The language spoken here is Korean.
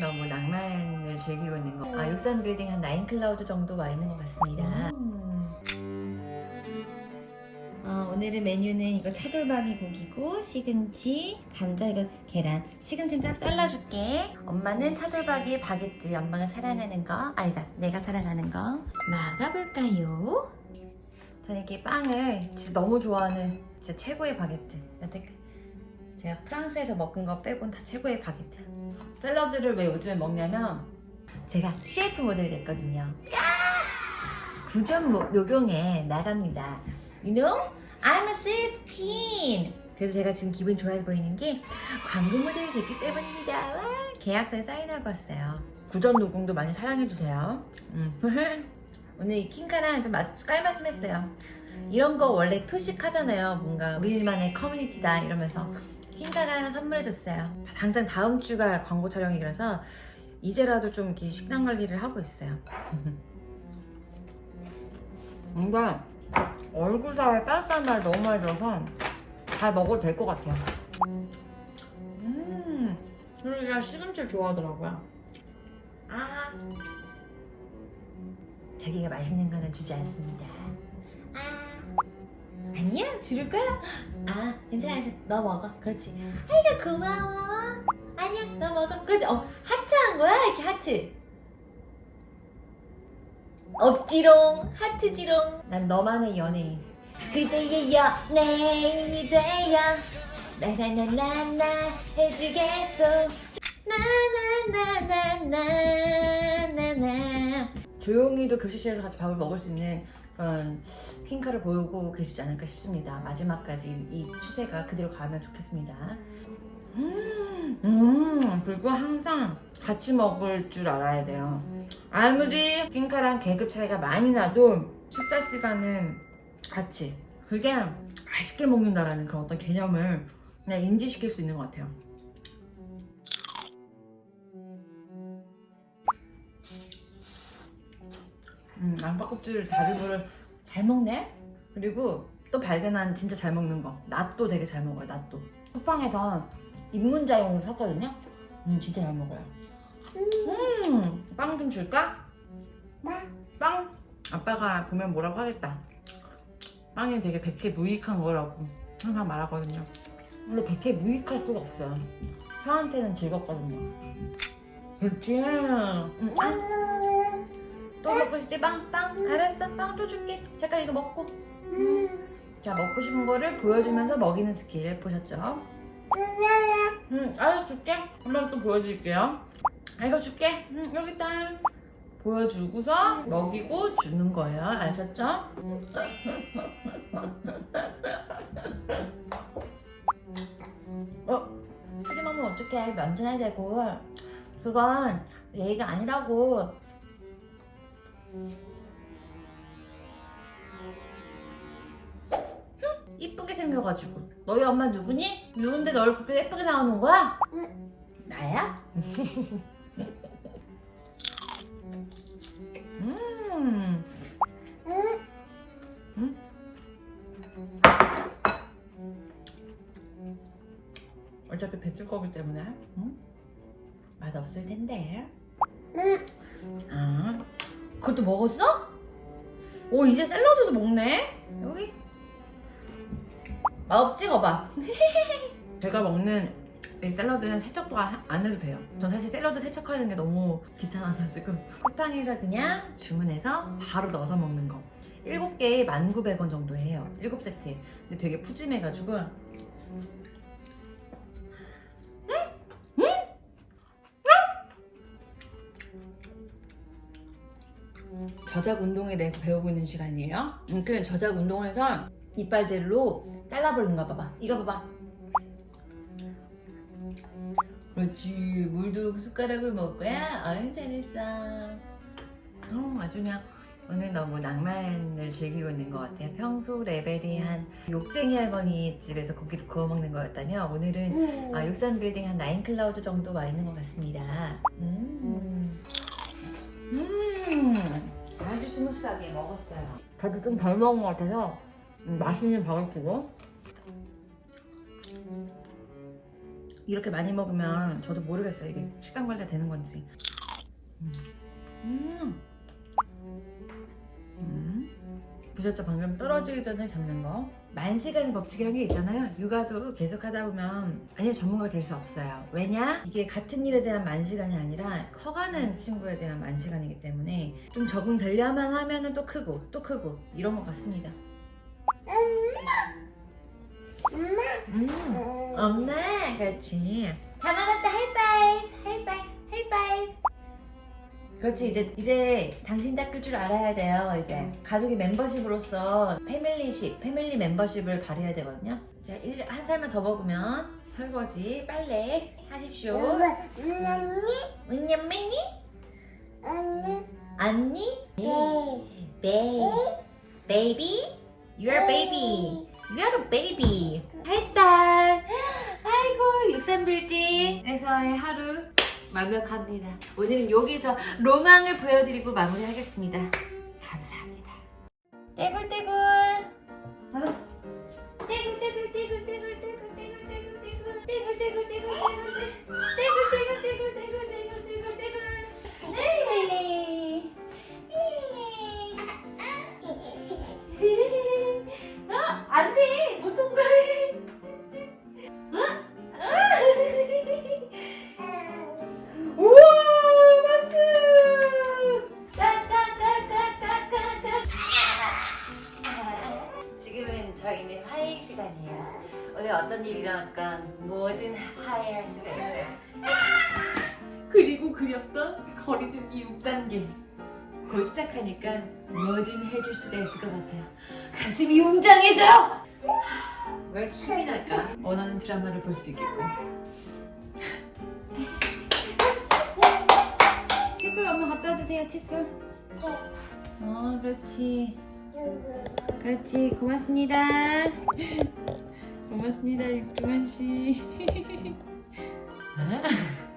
너무 낭만을 즐기고 있는 거. 아, 육삼 빌딩 한 nine cloud 정도 와 있는 것 같습니다. 어, 오늘의 메뉴는 이거 차돌박이 고기고 시금치, 감자 이거 계란. 시금치는 잘 잘라줄게. 엄마는 차돌박이 바게트. 엄마가 사랑하는 거. 아니다, 내가 사랑하는 거. 먹어볼까요? 저는 이렇게 빵을 진짜 너무 좋아하는 진짜 최고의 바게트. 여태껏 제가 프랑스에서 먹은 거 빼곤 다 최고의 바게트. 샐러드를 왜 요즘에 먹냐면 제가 CF 모델이 됐거든요. 구전 모- 녹용에 나갑니다. You know? I'm a CF queen. 그래서 제가 지금 기분 좋아 보이는 게 광고 모델이 됐기 때문입니다. 와, 계약서에 사인하고 왔어요. 구전 녹용도 많이 사랑해주세요. 음. 오늘 이 킹카랑 좀 아주 깔맞춤 했어요. 이런 거 원래 표식하잖아요. 뭔가 우리만의 커뮤니티다 이러면서 킹카가 하나 선물해줬어요. 당장 다음 주가 광고 촬영이라서 이제라도 좀 이렇게 식단 관리를 하고 있어요. 뭔가 얼굴 사이에 따뜻한 말 너무 많이 들어서 잘 먹어도 될 것 같아요. 음, 그리고 얘가 시금치를 좋아하더라고요. 아, 자기가 맛있는 거는 주지 않습니다. 줄을 거야? 아, 괜찮아, 괜찮아. 너 먹어. 그렇지. 아이고, 고마워. 아니야, 너 먹어. 그렇지. 어, 하트 한 거야? 이렇게 하트. 없지롱, 하트지롱. 난 너만의 연예인. 그대의 연예인이 되어 나나나나나 해주겠소. 나나나나나나나. 조용히도 교실에서 같이 밥을 먹을 수 있는 그런 핑크를 보이고 계시지 않을까 싶습니다. 마지막까지 이 추세가 그대로 가면 좋겠습니다. 음, 음, 그리고 항상 같이 먹을 줄 알아야 돼요. 아무리 핑크랑 계급 차이가 많이 나도 식사 시간은 같이. 그게 맛있게 먹는다라는 그런 어떤 개념을 그냥 인지시킬 수 있는 것 같아요. 음, 양파 껍질 자리부를 잘 먹네? 그리고 또 발견한 진짜 잘 먹는 거. 낫도 되게 잘 먹어요, 낫도. 쿠팡에서 입문자용으로 샀거든요? 음, 진짜 잘 먹어요. 음, 빵 좀 줄까? 빵? 아빠가 보면 뭐라고 하겠다. 빵이 되게 백해 무익한 거라고 항상 말하거든요. 근데 백해 무익할 수가 없어요. 형한테는 즐겁거든요. 그렇지. 응, 빵. 또 먹고 싶지? 빵? 빵? 알았어. 빵 또 줄게. 잠깐 이거 먹고. 자, 먹고 싶은 거를 보여주면서 먹이는 스킬 보셨죠? 응, 알았어. 줄게. 한번 또 보여드릴게요. 아, 이거 줄게. 응, 여기 있다. 보여주고서 먹이고 주는 거예요. 아셨죠? 어? 트림하면 어떡해. 면전해야 되고. 그건 예의가 아니라고. 이쁘게 생겨가지고 너희 엄마 누구니? 누군데 널 그렇게 예쁘게 나오는 거야? 나야? 음. 음? 어차피 뱉을 거기 때문에 응? 맛없을 텐데 아 그것도 먹었어? 오 이제 샐러드도 먹네. 여기? 맛없지 거봐. 제가 먹는 이 샐러드는 세척도 안안 해도 돼요. 전 사실 샐러드 세척하는 게 너무 귀찮아가지고. 쿠팡에서 그냥 주문해서 바로 넣어서 먹는 거. 7개에 1,900원 정도 해요. 7세트 근데 되게 푸짐해가지고 저작 운동에 대해서 배우고 있는 시간이에요. 음, 그 저작 운동을 해서 이빨들로 잘라버리는 거 봐봐. 이거 봐봐. 그렇지. 물도 숟가락으로 먹을 거야? 아유, 잘했어. 어, 아주 그냥 오늘 너무 낭만을 즐기고 있는 것 같아요. 평소 레벨이 한 욕쟁이 할머니 집에서 고기를 구워 먹는 거였다면 오늘은 아, 육산 빌딩 한 나인 클라우드 정도 와 있는 것 같습니다. 음. 음. 스무스하게 먹었어요. 저도 좀 덜 먹은 것 같아서 음, 맛있는 밥을 주고 이렇게 많이 먹으면 저도 모르겠어요. 이게 식단 관리가 되는 건지. 음. 음. 음. 보셨죠? 방금 떨어지기 전에 잡는 거. 만 시간의 법칙이라는 게 있잖아요. 육아도 계속 하다 보면 아니면 전문가가 될 수 없어요. 왜냐? 이게 같은 일에 대한 만 시간이 아니라 커가는 친구에 대한 만 시간이기 때문에 좀 적응되려면 하면은 또 크고 또 크고 이런 것 같습니다. 음. 엄마 그렇지 다 먹었다 하이파이브 하이파이브 하이파이브 그렇지 이제 이제 당신 닦을 줄 알아야 돼요 이제. 가족의 멤버십으로서 familyship family membership을 발휘해야 되거든요. 이제 일- 한 살만 더 먹으면 설거지 빨래 하십시오. 은연맹이 언니 베이 baby You are baby? You are a baby. 했다 아이고 63빌딩에서의 하루 완벽합니다. 오늘은 여기서 로망을 보여드리고 마무리하겠습니다. 감사합니다. 떼굴떼굴. 떼굴떼굴 떼굴 떼굴 떼굴 떼굴 어떤 일이 일어났건 뭐든 화해할 수가 있어요. 그리고 그렸던 거리두기 6단계. 곧 시작하니까 뭐든 해줄 수가 있을 것 같아요. 가슴이 웅장해져요. 왜 힘이 날까? 원하는 드라마를 볼 수 있겠고. 칫솔 엄마 갖다 주세요. 칫솔. 어, 그렇지. 그렇지. 고맙습니다. 고맙습니다, 육중한 씨. 아.